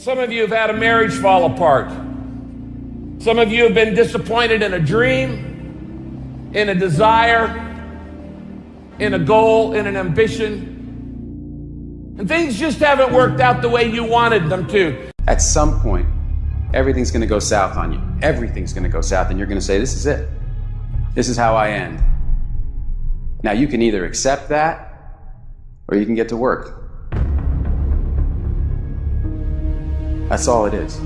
Some of you have had a marriage fall apart. Some of you have been disappointed in a dream, in a desire, in a goal, in an ambition. And things just haven't worked out the way you wanted them to. At some point, everything's going to go south on you. Everything's going to go south, and you're going to say, This is it. This is how I end. Now, you can either accept that or you can get to work. That's all it is.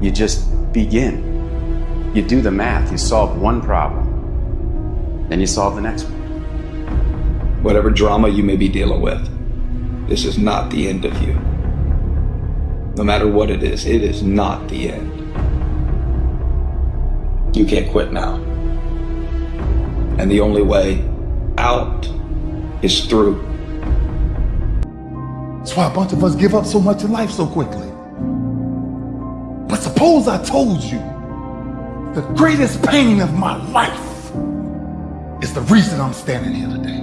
You just begin. You do the math, you solve one problem, then you solve the next one. Whatever drama you may be dealing with, this is not the end of you. No matter what it is, it is not the end. You can't quit now. And the only way out is through. That's why a bunch of us give up so much in life so quickly. But suppose I told you the greatest pain of my life is the reason I'm standing here today.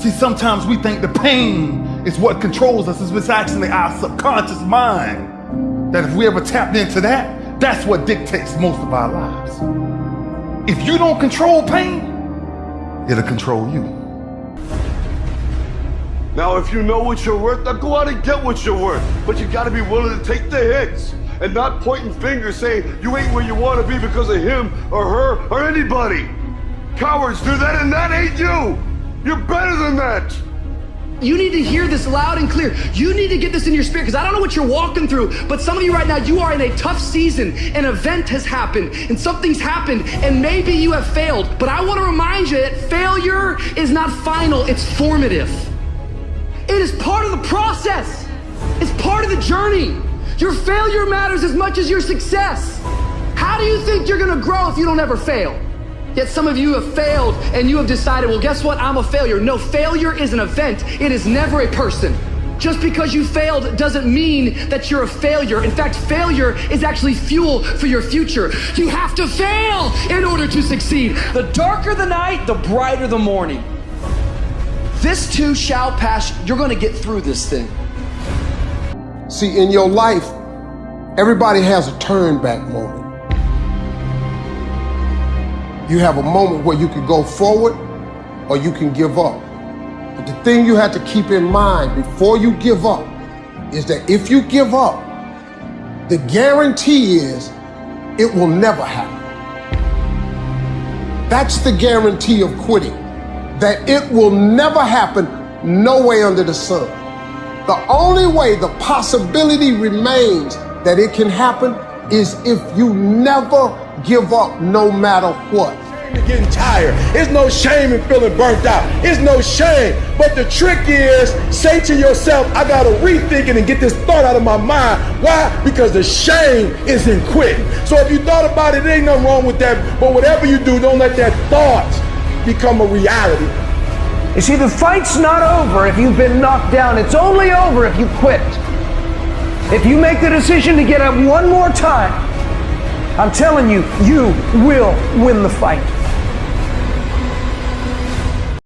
See, sometimes we think the pain is what controls us. It's actually our subconscious mind that if we ever tapped into that, that's what dictates most of our lives. If you don't control pain, it'll control you. Now, if you know what you're worth, then go out and get what you're worth. But you gotta be willing to take the hits and not pointing fingers saying you ain't where you wanna be because of him or her or anybody. Cowards do that and that ain't you. You're better than that. You need to hear this loud and clear. You need to get this in your spirit because I don't know what you're walking through, but some of you right now, you are in a tough season. An event has happened and something's happened, and maybe you have failed. But I want to remind you that failure is not final, it's formative. It is part of the process, it's part of the journey. Your failure matters as much as your success. How do you think you're gonna grow if you don't ever fail? Yet some of you have failed and you have decided, well, guess what? I'm a failure. No, failure is an event, it is never a person. Just because you failed doesn't mean that you're a failure. In fact, failure is actually fuel for your future. You have to fail in order to succeed. The darker the night, the brighter the morning. This too shall pass. You're going to get through this thing. See, in your life, everybody has a turn back moment. You have a moment where you can go forward or you can give up. But the thing you have to keep in mind before you give up is that if you give up, the guarantee is it will never happen. That's the guarantee of quitting, that it will never happen no way under the sun. The only way the possibility remains that it can happen is if you never give up no matter what. Getting tired. It's no shame in feeling burnt out. It's no shame. But the trick is say to yourself, I gotta rethink it and get this thought out of my mind. Why? Because the shame is in quitting. So if you thought about it, there ain't nothing wrong with that. But whatever you do, don't let that thought become a reality. You see, the fight's not over if you've been knocked down. It's only over if you quit. If you make the decision to get up one more time, I'm telling you, you will win the fight.